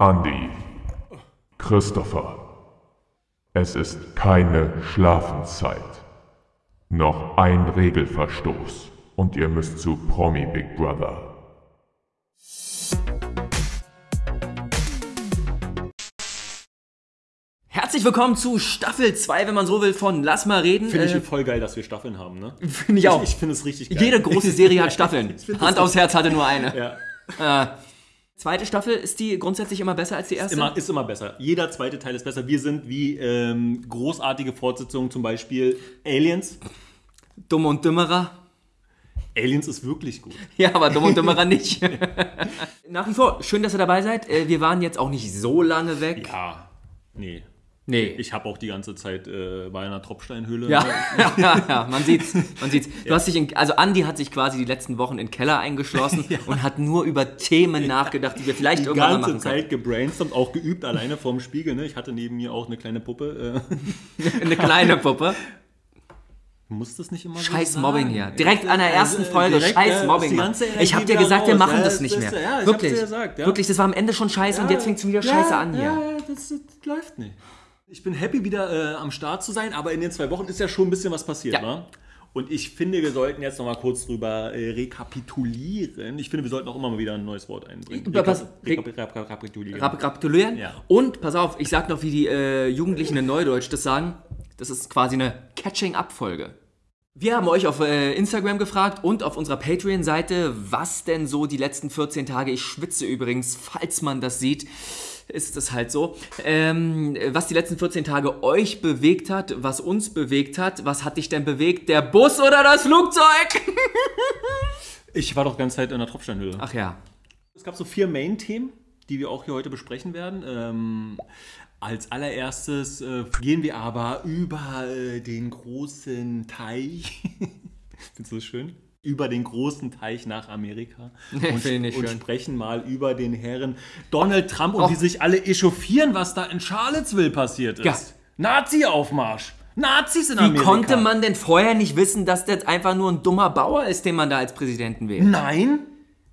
Andy, Christopher, es ist keine Schlafenszeit. Noch ein Regelverstoß und ihr müsst zu Promi Big Brother. Herzlich willkommen zu Staffel 2, wenn man so will, von Lass mal reden. Finde ich Äh, voll geil, dass wir Staffeln haben, ne? Finde ich auch. Ich, ich finde es richtig geil. Jede große Serie hat Staffeln. Hand aufs Herz hatte nur eine. Ja, Äh, zweite Staffel, ist die grundsätzlich immer besser als die erste? immer, ist immer besser. Jeder zweite Teil ist besser. Wir sind wie ähm, großartige Fortsetzungen, zum Beispiel Aliens. Dumm und Dümmerer. Aliens ist wirklich gut. Ja, aber Dumm und Dümmerer nicht. Nach wie vor, schön, dass ihr dabei seid. Äh, Wir waren jetzt auch nicht so lange weg. Ja, nee. Nee. Ich habe auch die ganze Zeit äh, bei einer Tropfsteinhöhle. ja, ja, ja, man sieht's, man sieht's. Du hast dich in, also Andi hat sich quasi die letzten Wochen in den Keller eingeschlossen und hat nur über Themen nachgedacht, die wir vielleicht Die irgendwann mal ganze machen können. Zeit gebrainstormt, auch geübt, alleine vorm Spiegel. Ne? Ich hatte neben mir auch eine kleine Puppe. Äh, Eine kleine Puppe. muss das nicht immer so Scheiß sein? Mobbing hier. Direkt an der ersten Also, Folge. direkt, Scheiß äh, Mobbing. die ganze Ich hab dir gesagt, wir wieder machen raus. das Ja, nicht mehr. ja, Wirklich. gesagt, ja. Wirklich, das war am Ende schon scheiße und jetzt fängt es wieder scheiße an hier. Ja, ja, das, das läuft nicht. Ich bin happy, wieder äh, am Start zu sein, aber in den zwei Wochen ist ja schon ein bisschen was passiert, Ja. ne? Und ich finde, wir sollten jetzt noch mal kurz drüber äh, rekapitulieren. Ich finde, wir sollten auch immer mal wieder ein neues Wort einbringen. Rekap rekap rekapitulieren. Rekapitulieren. Ja. Und, pass auf, ich sag noch, wie die äh, Jugendlichen in Neudeutsch das sagen. Das ist quasi eine Catching-up-Folge. Wir haben euch auf äh, Instagram gefragt und auf unserer Patreon-Seite, was denn so die letzten 14 Tage, ich schwitze übrigens, falls man das sieht, ist es halt so, ähm, was die letzten 14 Tage euch bewegt hat, was uns bewegt hat, was hat dich denn bewegt, der Bus oder das Flugzeug? Ich war doch die ganze Zeit in der Tropfsteinhöhle. Ach ja, Es gab so vier Main-Themen, die wir auch hier heute besprechen werden. Ähm, als allererstes äh, gehen wir aber über äh, den großen Teich. Findest du das schön? Über den großen Teich nach Amerika. Und, und sprechen mal über den Herren Donald Trump und Och. wie sich alle echauffieren, was da in Charlottesville passiert ist. Ja. Nazi-Aufmarsch. Nazis in Wie Amerika. konnte man denn vorher nicht wissen, dass das einfach nur ein dummer Bauer ist, den man da als Präsidenten wählt? Nein.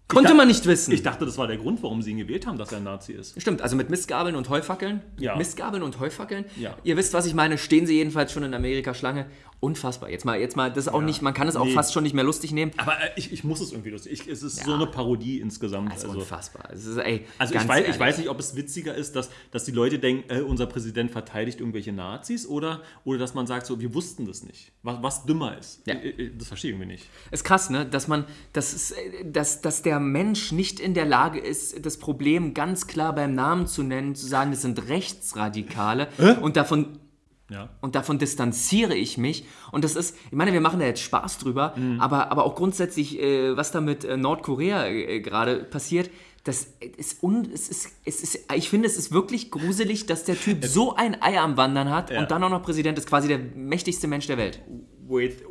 Konnte dach- man nicht wissen. Ich dachte, das war der Grund, warum sie ihn gewählt haben, dass er ein Nazi ist. Stimmt, also mit Mistgabeln und Heufackeln. Ja. Mistgabeln und Heufackeln. Ja. Ihr wisst, was ich meine. Stehen sie jedenfalls schon in Amerika Schlange. Unfassbar. Jetzt mal, jetzt mal, das ist auch nicht, man kann es auch Nee. fast schon nicht mehr lustig nehmen. Aber äh, ich, ich muss es irgendwie lustig. Ich, es ist so Ja. eine Parodie insgesamt. Ist also unfassbar. Es ist, ey, also ich, weiß, ich weiß nicht, ob es witziger ist, dass, dass die Leute denken, äh, unser Präsident verteidigt irgendwelche Nazis oder, oder dass man sagt, so, wir wussten das nicht. Was, was dümmer ist. Ja. Äh, äh, Das verstehe ich irgendwie nicht. Ist krass, ne? Dass man, dass, es, dass, dass der Mensch nicht in der Lage ist, das Problem ganz klar beim Namen zu nennen, zu sagen, das sind Rechtsradikale und davon Ja. Und davon distanziere ich mich. Und das ist, ich meine, wir machen da jetzt Spaß drüber, aber, aber auch grundsätzlich, äh, was da mit äh, Nordkorea äh, gerade passiert, das ist, un, es ist, es ist, ich finde, es ist wirklich gruselig, dass der Typ so ein Ei am Wandern hat Ja. und dann auch noch Präsident ist, quasi der mächtigste Mensch der Welt. With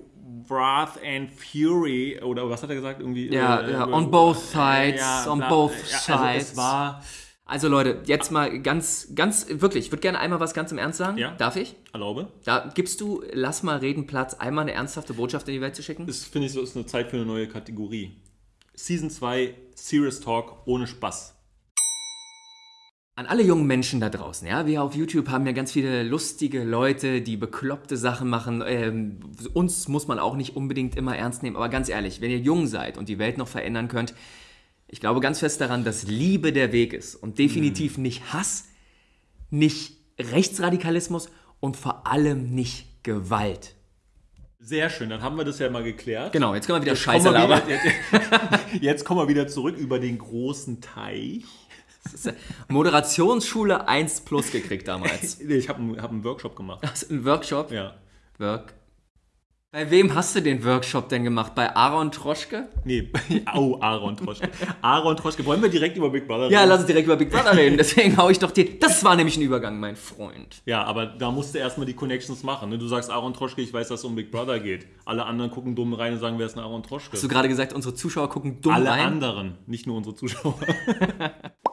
Wrath and Fury, oder was hat er gesagt? Irgendwie, Ja, äh, ja, äh, on both sides, on both ja, also sides. es war Also Leute, jetzt mal ganz, ganz, wirklich, ich würde gerne einmal was ganz im Ernst sagen. Ja. Darf ich? Erlaube. Da gibst du, lass mal reden, Platz, einmal eine ernsthafte Botschaft in die Welt zu schicken? Das finde ich so, ist eine Zeit für eine neue Kategorie. Season 2, Serious Talk ohne Spaß. An alle jungen Menschen da draußen, ja, wir auf YouTube haben ja ganz viele lustige Leute, die bekloppte Sachen machen. Ähm, uns muss man auch nicht unbedingt immer ernst nehmen, aber ganz ehrlich, wenn ihr jung seid und die Welt noch verändern könnt, ich glaube ganz fest daran, dass Liebe der Weg ist und definitiv nicht Hass, nicht Rechtsradikalismus und vor allem nicht Gewalt. Sehr schön, dann haben wir das ja mal geklärt. Genau, jetzt können wir wieder Jetzt Scheiße wir labern. wieder, jetzt, jetzt kommen wir wieder zurück über den großen Teich. Moderationsschule 1 plus gekriegt damals. Nee, Ich habe einen, hab einen Workshop gemacht. Hast du einen Workshop? Ja. Work. Bei wem hast du den Workshop denn gemacht? Bei Aaron Troschke? Nee, oh, Aaron Troschke. Aaron Troschke. Wollen wir direkt über Big Brother Ja, reden? lass uns direkt über Big Brother reden. Deswegen hau ich doch dir. Das war nämlich ein Übergang, mein Freund. Ja, aber da musst du erstmal die Connections machen. Ne? Du sagst Aaron Troschke, ich weiß, dass es um Big Brother geht. Alle anderen gucken dumm rein und sagen, wer ist denn Aaron Troschke? Hast du gerade gesagt, unsere Zuschauer gucken dumm Alle rein? anderen, nicht nur unsere Zuschauer.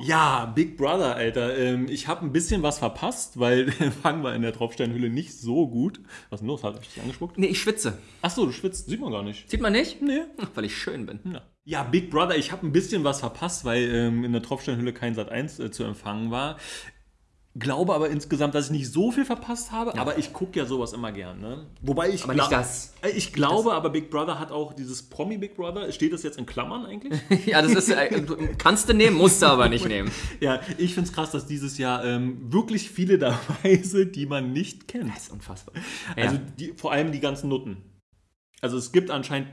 Ja, Big Brother, Alter. Ähm, ich habe ein bisschen was verpasst, weil fangen wir in der Tropfsteinhülle nicht so gut. Was ist denn los? Hat ich dich angespuckt? Nee, ich schwitze. Achso, du schwitzt. Sieht man gar nicht. Sieht man nicht? Nee. Ach, Weil ich schön bin. Ja. Ja, Big Brother, ich habe ein bisschen was verpasst, weil ähm, in der Tropfsteinhülle kein Sat 1 äh, zu empfangen war. Glaube aber insgesamt, dass ich nicht so viel verpasst habe, aber ich gucke ja sowas immer gern. Ne? Wobei ich Aber nicht gla- das. Äh, Ich glaube, aber Big Brother hat auch dieses Promi Big Brother. Steht das jetzt in Klammern eigentlich? Ja, das ist. Äh, kannst du nehmen, musst du aber nicht nehmen. ja, ich finde es krass, dass dieses Jahr ähm, wirklich viele dabei sind, die man nicht kennt. Das ist unfassbar. Also ja. die, vor allem die ganzen Nutten. Also es gibt anscheinend,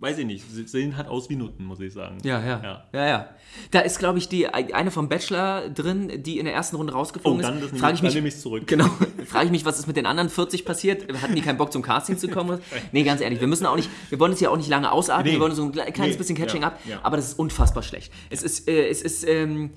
weiß ich nicht, sie sehen halt aus wie Nutten, muss ich sagen. Ja, ja, Ja. ja, ja. Da ist, glaube ich, die eine vom Bachelor drin, die in der ersten Runde Oh, rausgeflogen dann, ist. das Frage ich, ich mich, dann nehme ich zurück. Genau. Frage ich mich, was ist mit den anderen 40 passiert? Hatten die keinen Bock zum Casting zu kommen? Nee, ganz ehrlich, wir müssen auch nicht, wir wollen es ja auch nicht lange ausatmen, Nee. wir wollen so ein kle- kleines Nee, bisschen Catching ja, up, ja. aber das ist unfassbar schlecht. Es ist, äh, es ist ähm, äh,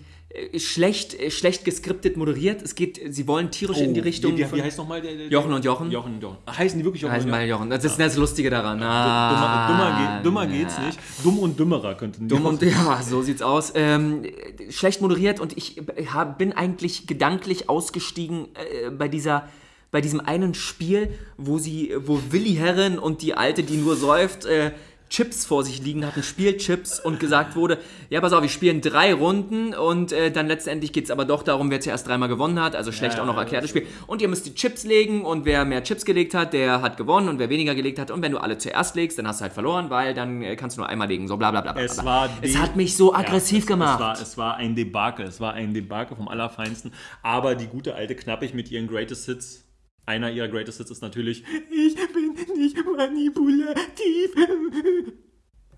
schlecht, äh, schlecht geskriptet moderiert. Es geht, sie wollen tierisch in die Richtung. Oh, Wie, wie, von- wie heißt nochmal der, der Jochen und Jochen? Jochen und Jochen. Heißen die wirklich Jochen heißen und mal Jochen? Jochen. Das ist das Lustige daran. Dümmer, Ah, dümmer, geht, dümmer geht's nicht. Dumm und dümmerer könnten die Dumm und ja, so sieht's aus. Ähm, schlecht moderiert und ich hab, bin eigentlich gedanklich ausgestiegen äh, bei dieser bei diesem einen Spiel, wo sie, wo Willi Herren und die Alte, die nur säuft, äh, Chips vor sich liegen hatten, Spielchips und gesagt wurde, ja pass auf, wir spielen drei Runden und äh, dann letztendlich geht's aber doch darum, wer zuerst dreimal gewonnen hat, also schlecht Ja, auch noch ja, erklärtes Spiel. Und ihr müsst die Chips legen und wer mehr Chips gelegt hat, der hat gewonnen und wer weniger gelegt hat und wenn du alle zuerst legst, dann hast du halt verloren, weil dann äh, kannst du nur einmal legen, so bla bla bla. bla, Es, war es hat mich so Ja, aggressiv es, gemacht. Es war, es war ein Debakel. Es war ein Debakel vom Allerfeinsten. Aber die gute alte Knappig mit ihren Greatest Hits. Einer ihrer Greatest Hits ist natürlich Ich bin nicht manipulativ.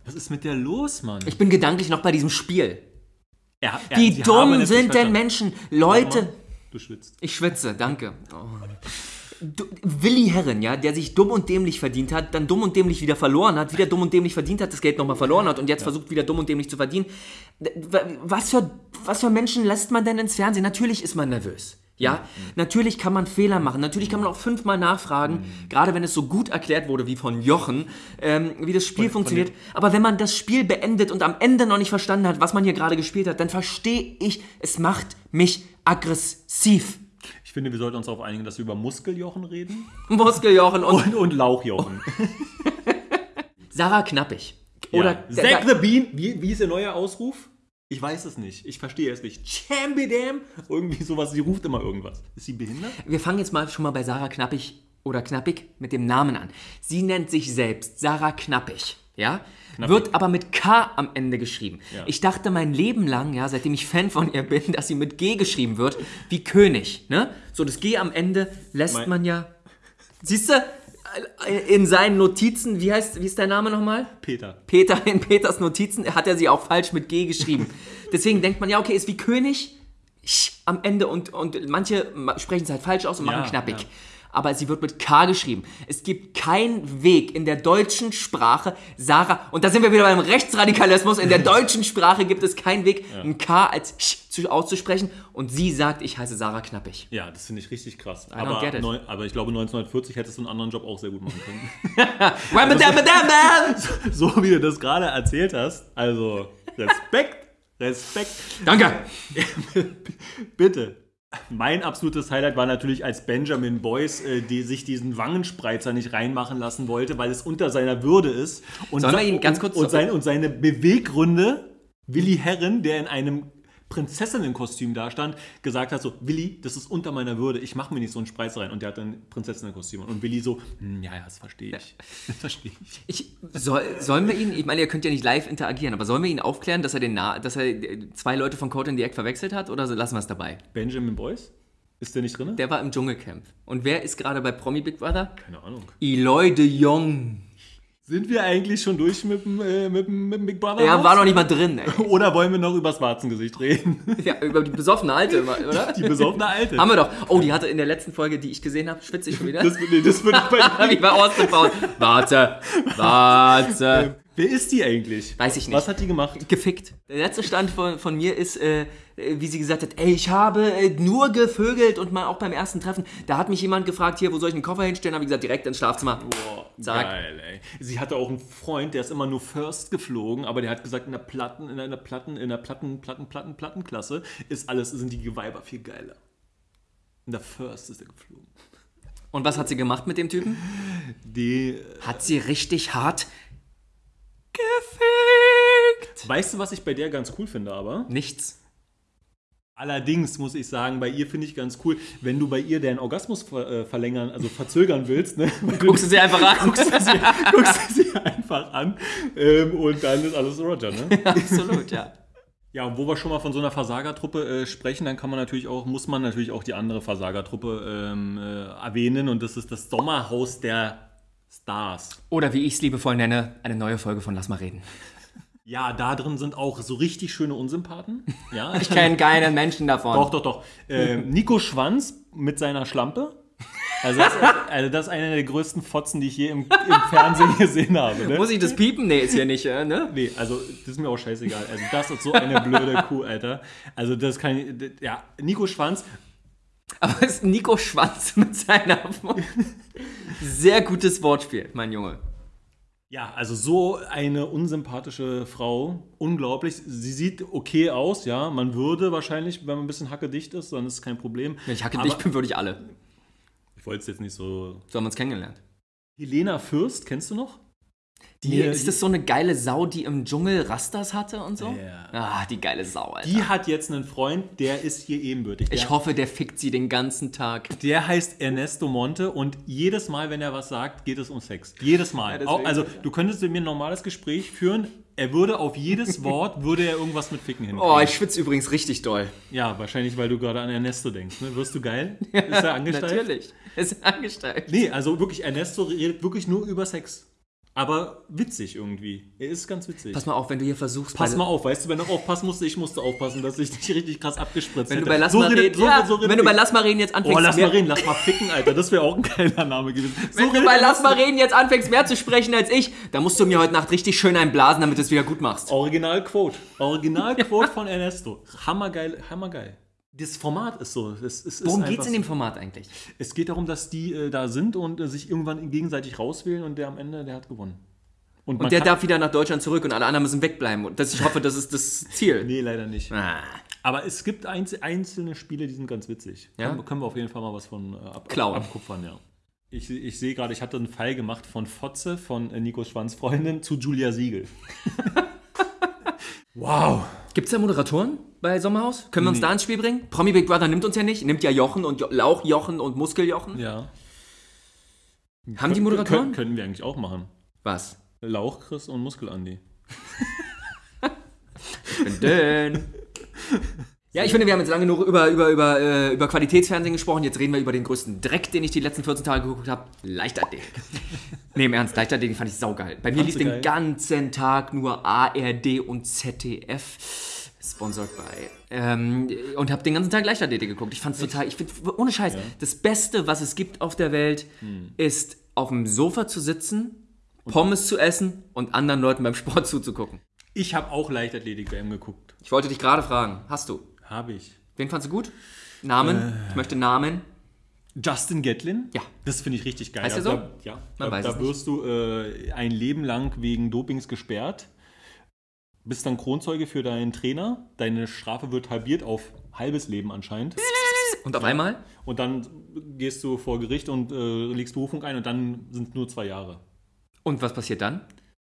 Was ist mit der los, Mann? Ich bin gedanklich noch bei diesem Spiel. Er- er- Wie dumm sind denn. Menschen? Leute. Du schwitzt. Ich schwitze, danke. Oh. Du, Willi Herren, ja, der sich dumm und dämlich verdient hat, dann dumm und dämlich wieder verloren hat, wieder dumm und dämlich verdient hat, das Geld nochmal verloren hat und jetzt versucht wieder dumm und dämlich zu verdienen. Was für, was für Menschen lässt man denn ins Fernsehen? Natürlich ist man nervös. Ja, natürlich kann man Fehler machen, natürlich kann man auch fünfmal nachfragen, gerade wenn es so gut erklärt wurde wie von Jochen, ähm, wie das Spiel funktioniert. Aber wenn man das Spiel beendet und am Ende noch nicht verstanden hat, was man hier gerade gespielt hat, dann verstehe ich, es macht mich aggressiv. Ich finde, wir sollten uns darauf einigen, dass wir über Muskeljochen reden. Muskeljochen und Und, und Lauchjochen. Sarah Knappig. Oder ja. Zack the Bean. Wie, wie ist der neue Ausruf? Ich weiß es nicht. Ich verstehe es nicht. Chambidam. Irgendwie sowas. Sie ruft immer irgendwas. Ist sie behindert? wir fangen jetzt mal schon mal bei Sarah Knappig oder Knappig mit dem Namen an. Sie nennt sich selbst Sarah Knappig. Ja? Wird aber mit K am Ende geschrieben. Ja. Ich dachte mein Leben lang, ja, seitdem ich Fan von ihr bin, dass sie mit G geschrieben wird, wie König. Ne? So, das G am Ende lässt Mein- man ja. Siehst du, in seinen Notizen, wie heißt, wie ist der Name nochmal? Peter. Peter in Peters Notizen hat er sie auch falsch mit G geschrieben. Deswegen denkt man, ja, okay, ist wie König am Ende und, und manche ma- sprechen es halt falsch aus und machen Ja, knappig. ja. Aber sie wird mit K geschrieben. Es gibt keinen Weg in der deutschen Sprache, Sarah, und da sind wir wieder beim Rechtsradikalismus, in der deutschen Sprache gibt es keinen Weg, ein K als sch zu, auszusprechen und sie sagt, ich heiße Sarah Knappig. Ja, das finde ich richtig krass. Aber, neu, aber ich glaube, 1940 hättest du einen anderen Job auch sehr gut machen können. Dam, dam. so wie du das gerade erzählt hast. Also, Respekt. Respekt. Danke. Bitte. Mein absolutes Highlight war natürlich, als Benjamin Boyce äh, die, sich diesen Wangenspreizer nicht reinmachen lassen wollte, weil es unter seiner Würde ist. Und, Sollen wir ihn ganz kurz- und, und, sein, und seine Beweggründe, Willi Herren, der in einem Prinzessinnenkostüm da stand, gesagt hat so, Willi, das ist unter meiner Würde, ich mache mir nicht so einen Spreizer rein. Und der hat dann Prinzessinnenkostüm. Und Willi so, "Hm, ja, ja, das verstehe ich. Das verstehe ich. Ich, soll, sollen wir ihn, ich meine, ihr könnt ja nicht live interagieren, aber sollen wir ihn aufklären, dass er, den Na dass er äh, zwei Leute von Code in the Egg verwechselt hat oder so lassen wir es dabei? Benjamin Boyce? Ist der nicht drin? Der war im Dschungelcamp. Und wer ist gerade bei Promi Big Brother? Keine Ahnung. Eloy de Jong. Sind wir eigentlich schon durch mit dem, äh, mit dem, mit dem Big Brother? Er Haus? war noch nicht mal drin, ey. Oder wollen wir noch übers Warzengesicht reden? Ja, über die besoffene Alte, oder? Die besoffene Alte. Haben wir doch. Oh, die hatte in der letzten Folge, die ich gesehen habe, schwitze ich schon wieder. Das, nee, das ich bei Wie bei Austin. Warte, warte. Wer ist die eigentlich? Weiß ich nicht. Was hat die gemacht? Gefickt. Der letzte Stand von, von mir ist, äh, äh, wie sie gesagt hat, ey, ich habe äh, nur gevögelt und mal auch beim ersten Treffen. Da hat mich jemand gefragt, hier, wo soll ich den Koffer hinstellen? Habe ich gesagt, direkt ins Schlafzimmer. Boah, Sag. geil, ey. Sie hatte auch einen Freund, der ist immer nur First geflogen, aber der hat gesagt, in der Platten, in einer Platten, in der Platten, Platten, Platten, Plattenklasse ist alles, sind die Weiber viel geiler. In der First ist er geflogen. Und was hat sie gemacht mit dem Typen? Die, Hat sie richtig hart gefickt. weißt du, was ich bei der ganz cool finde, aber? Nichts. Allerdings muss ich sagen, bei ihr finde ich ganz cool, wenn du bei ihr deinen Orgasmus ver äh, verlängern, also verzögern willst, ne? Guckst du sie einfach an. guckst du sie, guckst du sie einfach an ähm, und dann ist alles Roger, ne? Absolut, ja. Ja, und wo wir schon mal von so einer Versagertruppe äh, sprechen, dann kann man natürlich auch, muss man natürlich auch die andere Versagertruppe ähm, äh, erwähnen und das ist das Sommerhaus der Stars. Oder wie ich es liebevoll nenne, eine neue Folge von Lass mal reden. Ja, da drin sind auch so richtig schöne Unsympathen. Ja, Ich kenne keinen Menschen davon. Doch, doch, doch. Ähm, Nico Schwanz mit seiner Schlampe. Also das, also das ist einer der größten Fotzen, die ich je im, im Fernsehen gesehen habe. Ne? Muss ich das piepen? Nee, ist hier nicht, äh, ne? Nee, also das ist mir auch scheißegal. Also das ist so eine blöde Kuh, Alter. Also das kann ich, ja, Nico Schwanz, Aber es ist Nico Schwanz mit seiner. Sehr gutes Wortspiel, mein Junge. ja, also so eine unsympathische Frau, unglaublich. Sie sieht okay aus, ja. Man würde wahrscheinlich, wenn man ein bisschen hackedicht ist, dann ist es kein Problem. Wenn ich hacke Aber dich bin, würde ich alle. Ich wollte es jetzt nicht so... So haben wir uns kennengelernt. Helena Fürst, kennst du noch? Die, Nee, ist das so eine geile Sau, die im Dschungel Rastas hatte und so? Ja. Ah, die geile Sau, Alter. Die hat jetzt einen Freund, der ist hier ebenbürtig. Der, ich hoffe, der fickt sie den ganzen Tag. der heißt Ernesto Monte und jedes Mal, wenn er was sagt, geht es um Sex. Jedes Mal. Ja, also du könntest mit mir ein normales Gespräch führen. Er würde auf jedes Wort, würde er irgendwas mit Ficken hinkriegen. Oh, ich schwitze übrigens richtig doll. ja, wahrscheinlich, weil du gerade an Ernesto denkst. Ne? Wirst du geil? Ist er angestellt? Natürlich. Ist angestellt. Nee, also wirklich, Ernesto redet wirklich nur über Sex. Aber witzig irgendwie. Er ist ganz witzig. Pass mal auf, wenn du hier versuchst. Pass mal auf, weißt du, wenn du aufpassen musst, ich musste aufpassen, dass ich dich richtig krass abgespritzt Wenn du bei Lass so mal redet- reden, so- ja, so redet wenn du bei. Lass mal reden jetzt anfängst, Oh, lass mal reden, lass mal ficken, Alter. Das wäre auch ein geiler Name gewesen. So wenn du bei Lass mal reden jetzt anfängst, mehr zu sprechen als ich, dann musst du mir heute Nacht richtig schön einblasen, damit du es wieder gut machst. Original Quote. Original Quote von Ernesto. Hammergeil, hammergeil. Das Format ist so. Es, es Worum einfach geht's in dem Format eigentlich? Es geht darum, dass die äh, da sind und äh, sich irgendwann gegenseitig rauswählen und der am Ende, der hat gewonnen. man Und der darf wieder nach Deutschland zurück und alle anderen müssen wegbleiben. Und das, ich hoffe, das ist das Ziel. Nee, leider nicht. Ah. Aber es gibt einz einzelne Spiele, die sind ganz witzig. Ja? Können, können wir auf jeden Fall mal was von äh, ab Klauen. abkupfern, ja. Ich, ich sehe gerade, ich hatte einen Fall gemacht von Fotze, von äh, Nico Schwanz Freundin zu Julia Siegel. wow. Gibt's da Moderatoren bei Sommerhaus? Können wir uns da ins Spiel bringen? Promi Big Brother nimmt uns ja nicht, nimmt ja Jochen und jo Lauchjochen und Muskeljochen. Ja. Haben die Moderatoren? Können, können wir eigentlich auch machen. Was? Lauch Chris und Muskel Andi. Ich bin dünn. Ja, ich finde, wir haben jetzt lange genug über, über, über, äh, über Qualitätsfernsehen gesprochen. Jetzt reden wir über den größten Dreck, den ich die letzten 14 Tage geguckt habe. Leichtathletik. nee, im Ernst, Leichtathletik fand ich saugeil. Bei mir lief Fandst du den ganzen Tag nur ARD und ZDF. Sponsored by. Ähm, und habe den ganzen Tag Leichtathletik geguckt. Ich fand's total, ich finde, ohne Scheiß, das Beste, was es gibt auf der Welt, Hm. ist auf dem Sofa zu sitzen, Pommes zu essen und anderen Leuten beim Sport zuzugucken. Ich habe auch Leichtathletik-WM geguckt. Ich wollte dich gerade fragen, hast du? Habe ich. Wen fandst du gut? Namen? Ich möchte Namen. Justin Gatlin? Ja. Das finde ich richtig geil. Heißt er Da, ja. Man da weiß da wirst du äh, ein Leben lang wegen Dopings gesperrt. Bist dann Kronzeuge für deinen Trainer. Deine Strafe wird halbiert auf halbes Leben anscheinend. Und auf einmal? Und dann gehst du vor Gericht und äh, legst Berufung ein und dann sind nur zwei Jahre. Und was passiert dann?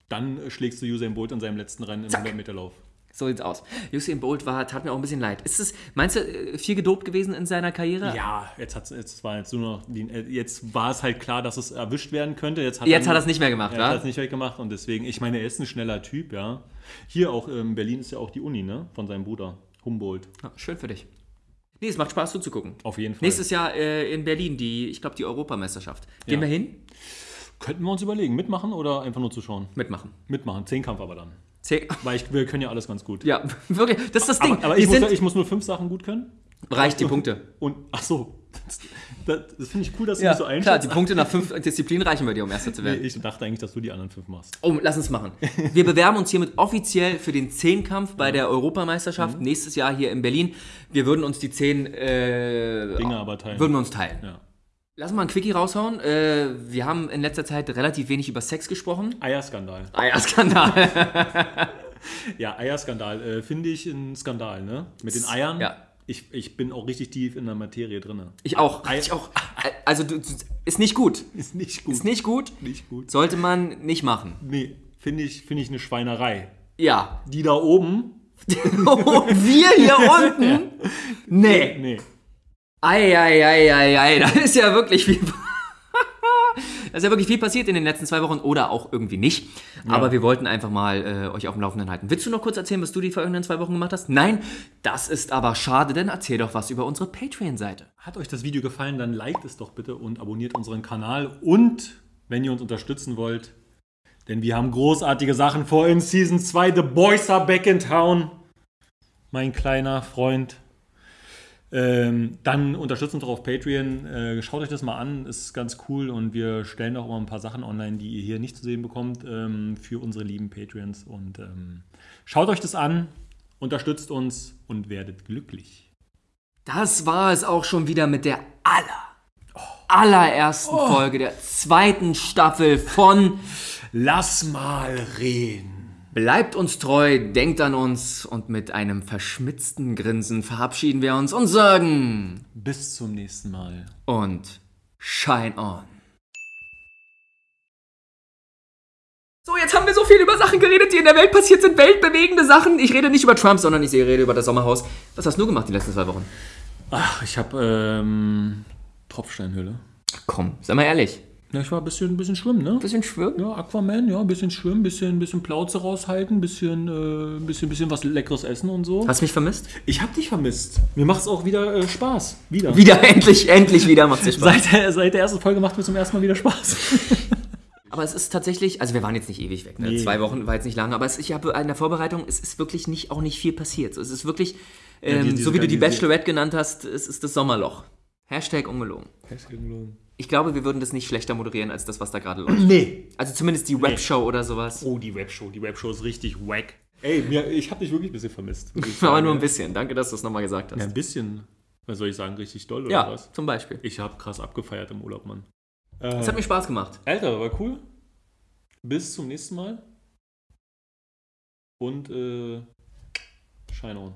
Dann äh, schlägst du Usain Bolt in seinem letzten Rennen im Zack. 100-Meter-Lauf. So sieht's aus. Usain Bolt war, tat mir auch ein bisschen leid. Ist es, meinst du, äh, viel gedopt gewesen in seiner Karriere? Ja, jetzt, hat's, jetzt war jetzt nur noch die, äh, jetzt war es halt klar, dass es erwischt werden könnte. Jetzt hat Jetzt er hat es nicht mehr gemacht, Er hat wa? es nicht weggemacht und deswegen, ich meine, er ist ein schneller Typ, ja. Hier auch in Berlin ist ja auch die Uni, ne? Von seinem Bruder, Humboldt. Ja, schön für dich. Nee, es macht Spaß zuzugucken. Auf jeden Fall. Nächstes Jahr äh, in Berlin, die, ich glaube, die Europameisterschaft. Gehen Ja. wir hin? Könnten wir uns überlegen, mitmachen oder einfach nur zuschauen? Mitmachen. Mitmachen, Zehnkampf aber dann. Zäh- Weil ich, wir können ja alles ganz gut. Ja, wirklich, das ist das Ding. Aber, aber ich, muss, ich muss nur fünf Sachen gut können. Reicht die Punkte. Und, ach so. Das, das, das finde ich cool, dass du Ja, mich so klar, einschätzt. die Punkte nach fünf Disziplinen reichen bei dir, um Erster zu Nee, werden. ich dachte eigentlich, dass du die anderen fünf machst. Oh, lass uns machen. Wir bewerben uns hiermit offiziell für den Zehnkampf bei der Europameisterschaft nächstes Jahr hier in Berlin. Wir würden uns die zehn äh, Dinge aber teilen. würden wir uns teilen. Ja. Lass mal ein Quickie raushauen. Äh, wir haben in letzter Zeit relativ wenig über Sex gesprochen. Eierskandal. Eierskandal. Ja, Eierskandal äh, finde ich ein Skandal, ne? Mit den Eiern. Ja. Ich, ich bin auch richtig tief in der Materie drin. Ich auch. Ei- Ich auch. Also du, ist nicht gut. Ist nicht gut. Ist nicht gut. Nicht gut. Sollte man nicht machen. Nee, finde ich, finde ich eine Schweinerei. Ja. Die da oben, Und wir hier unten? Nee. nee. Eieieiei, da ist ja wirklich viel. Da ist ja wirklich viel passiert in den letzten zwei Wochen oder auch irgendwie nicht. Aber wir wollten einfach mal äh, euch auf dem Laufenden halten. Willst du noch kurz erzählen, was du die vergangenen zwei Wochen gemacht hast? Nein, das ist aber schade, denn erzähl doch was über unsere Patreon-Seite. Hat euch das Video gefallen, dann liked es doch bitte und abonniert unseren Kanal. Und wenn ihr uns unterstützen wollt, denn wir haben großartige Sachen vor in Season 2. The Boys are back in town. Mein kleiner Freund. Ähm, dann unterstützt uns doch auf Patreon. Äh, schaut euch das mal an, ist ganz cool und wir stellen auch immer ein paar Sachen online, die ihr hier nicht zu sehen bekommt, ähm, für unsere lieben Patreons. Und ähm, schaut euch das an, unterstützt uns und werdet glücklich. Das war es auch schon wieder mit der aller, allerersten Folge der zweiten Staffel von Lass mal reden. Bleibt uns treu, denkt an uns und mit einem verschmitzten Grinsen verabschieden wir uns und sagen Bis zum nächsten Mal. und shine on. So, jetzt haben wir so viel über Sachen geredet, die in der Welt passiert sind, weltbewegende Sachen. Ich rede nicht über Trump, sondern ich rede über das Sommerhaus. Was hast du gemacht die letzten zwei Wochen? Ach, ich habe ähm, Tropfsteinhülle. Komm, sei mal ehrlich. Ja, ich war ein bisschen, bisschen schwimmen, ne? Bisschen schwimmen? Ja, Aquaman, ja, ein bisschen schwimmen, bisschen, bisschen Plauze raushalten, bisschen, äh, bisschen, bisschen was Leckeres essen und so. Hast du mich vermisst? Ich hab dich vermisst. Mir macht es auch wieder äh, Spaß. Wieder. Wieder, endlich, endlich wieder macht es Spaß. Seit, der, seit der ersten Folge macht mir zum ersten Mal wieder Spaß. Aber es ist tatsächlich, also wir waren jetzt nicht ewig weg, ne? Nee. zwei Wochen war jetzt nicht lange, aber es, ich habe in der Vorbereitung, es ist wirklich nicht, auch nicht viel passiert. So, Es ist wirklich, ähm, die- diese so wie du die Bachelorette genannt hast, es ist das Sommerloch. Hashtag ungelogen. Ich glaube, wir würden das nicht schlechter moderieren als das, was da gerade läuft. nee. Also zumindest die Webshow oder sowas. Oh, die Webshow. Die Webshow ist richtig wack. Ey, mir, ich hab dich wirklich ein bisschen vermisst. Aber nur ein ja. bisschen. Danke, dass du es nochmal gesagt hast. Ja, Ja, ein bisschen. Was soll ich sagen? Richtig doll oder was? zum Beispiel. Ich habe krass abgefeiert im Urlaub, Mann. Es hat mir Spaß gemacht. Alter, war cool. Bis zum nächsten Mal. Und äh, Shine on.